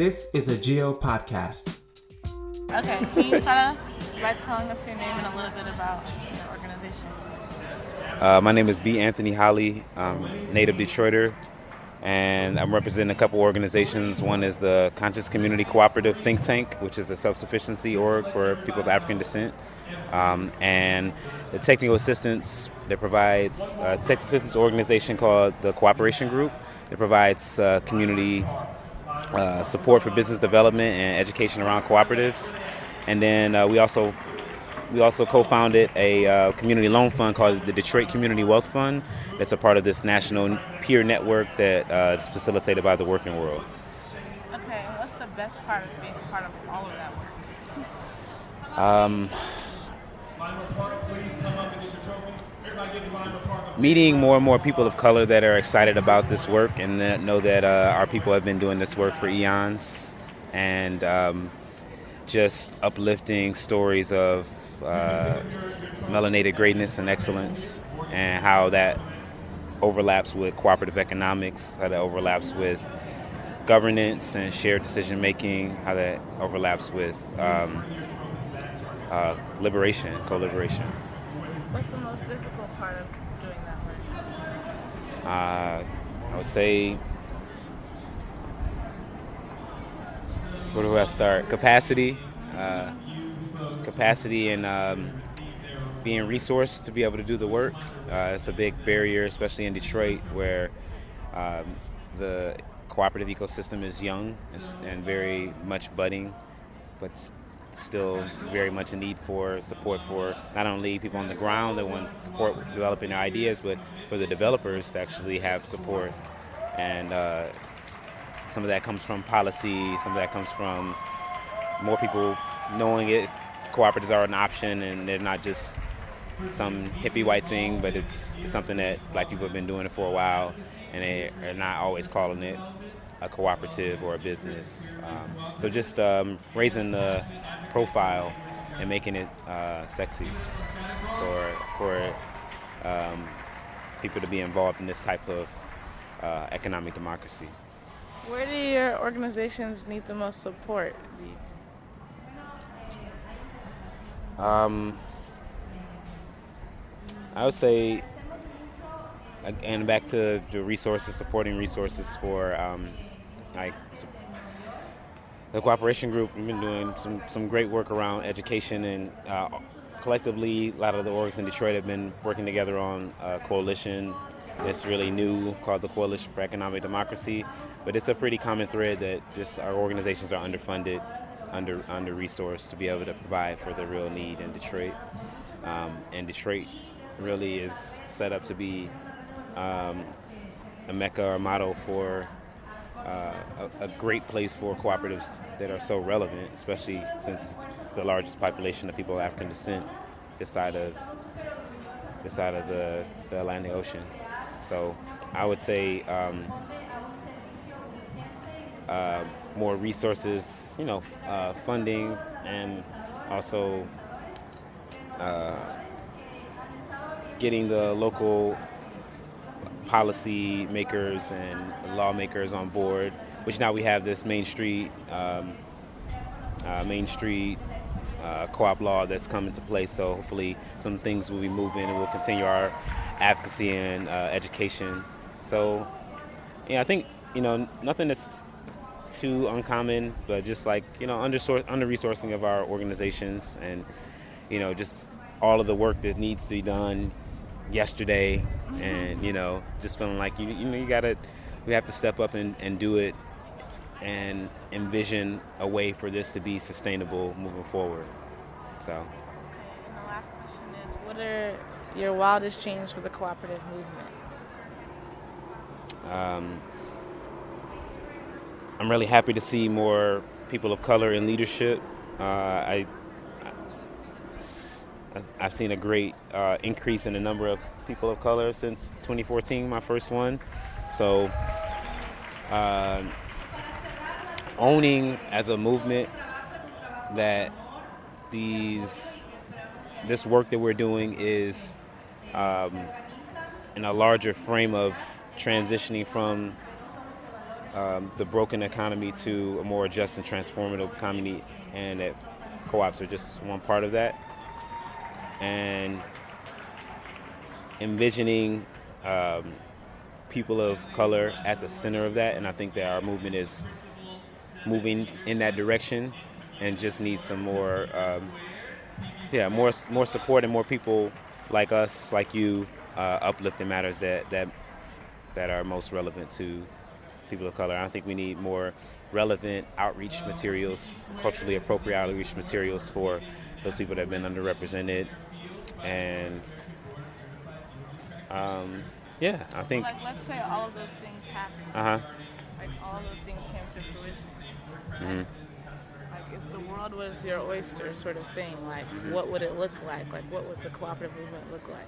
This is a Geo podcast. Okay, can you start off by telling us your name and a little bit about your organization? Uh, my name is B. Anthony Holly. I'm native Detroiter, and I'm representing a couple organizations. One is the Conscious Community Cooperative Think Tank, which is a self-sufficiency org for people of African descent, um, and the technical assistance that provides a technical assistance organization called the Cooperation Group. It provides uh, community uh, support for business development and education around cooperatives. And then uh, we also we also co-founded a uh, community loan fund called the Detroit Community Wealth Fund. That's a part of this national peer network that uh, is facilitated by the Working World. Okay, what's the best part of being a part of all of that work? Um, meeting more and more people of color that are excited about this work and that know that uh, our people have been doing this work for eons and um, just uplifting stories of uh, melanated greatness and excellence and how that overlaps with cooperative economics, how that overlaps with governance and shared decision making, how that overlaps with um, uh, liberation, co-liberation. What's the most difficult part of doing that work? Uh, I would say, where do I start? Capacity, uh, capacity, and um, being resourced to be able to do the work. Uh, it's a big barrier, especially in Detroit, where um, the cooperative ecosystem is young and, and very much budding, but still very much a need for support for not only people on the ground that want support developing their ideas, but for the developers to actually have support. And uh, some of that comes from policy, some of that comes from more people knowing it. Cooperatives are an option, and they're not just some hippie white thing, but it's, something that black people have been doing it for a while, and they are not always calling it a cooperative or a business. Um, so just um, raising the profile and making it uh, sexy for for um, people to be involved in this type of uh, economic democracy. Where do your organizations need the most support? Um, I would say, and back to the resources, supporting resources for um, like the cooperation group. We've been doing some, some great work around education and uh, collectively, a lot of the orgs in Detroit have been working together on a coalition that's really new called the Coalition for Economic Democracy. But it's a pretty common thread that just our organizations are underfunded, under under resourced to be able to provide for the real need in Detroit. Um, and Detroit really is set up to be um, a mecca or a model for uh, a, a, great place for cooperatives that are so relevant, especially since it's the largest population of people of African descent this side of this side of the, the Atlantic Ocean. So I would say um, uh, more resources, you know, uh, funding, and also uh, getting the local policy makers and lawmakers on board, which now we have this Main Street um, uh, Main Street uh, co-op law that's come into place. So hopefully some things will be moving and we'll continue our advocacy and uh, education. So yeah, I think you know nothing that's too uncommon, but just like you know under under resourcing of our organizations and you know just all of the work that needs to be done yesterday and you know just feeling like you you know you gotta we have to step up and, and do it and envision a way for this to be sustainable moving forward. So. Okay and the last question is what are your wildest dreams for the cooperative movement? Um, I'm really happy to see more people of color in leadership. Uh, I I've seen a great uh, increase in the number of people of color since 2014, my first one. So, uh, owning as a movement that these this work that we're doing is um, in a larger frame of transitioning from um, the broken economy to a more just and transformative economy, and that co-ops are just one part of that. And envisioning um, people of color at the center of that, and I think that our movement is moving in that direction, and just needs some more, um, yeah, more more support and more people like us, like you, uh, uplifting matters that that that are most relevant to people of color. I think we need more relevant outreach materials, culturally appropriate outreach materials for those people that have been underrepresented. And um, yeah, I think. Like, let's say all of those things happened. Uh huh. Like, all those things came to fruition. hmm Like, if the world was your oyster, sort of thing, like, what would it look like? Like, what would the cooperative movement look like?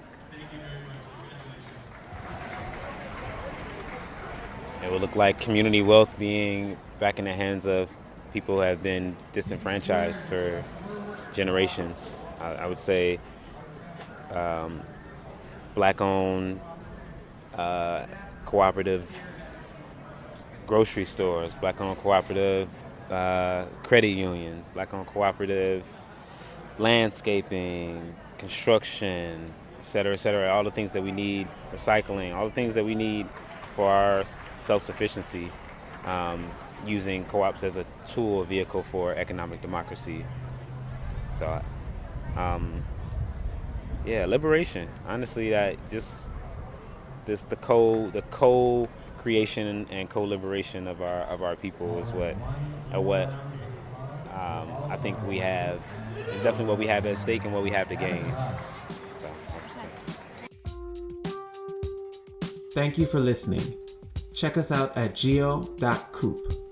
It would look like community wealth being back in the hands of people who have been disenfranchised for generations. I, I would say um, black owned, uh, cooperative grocery stores, black owned cooperative uh, credit union, black owned cooperative landscaping, construction, et cetera, et cetera. All the things that we need, recycling, all the things that we need for our self sufficiency, um, using co ops as a tool, a vehicle for economic democracy. So, um, yeah, liberation. Honestly, that just this the co the co creation and co liberation of our of our people is what uh, what um, I think we have is definitely what we have at stake and what we have to gain. Thank you for listening. Check us out at geo.coop.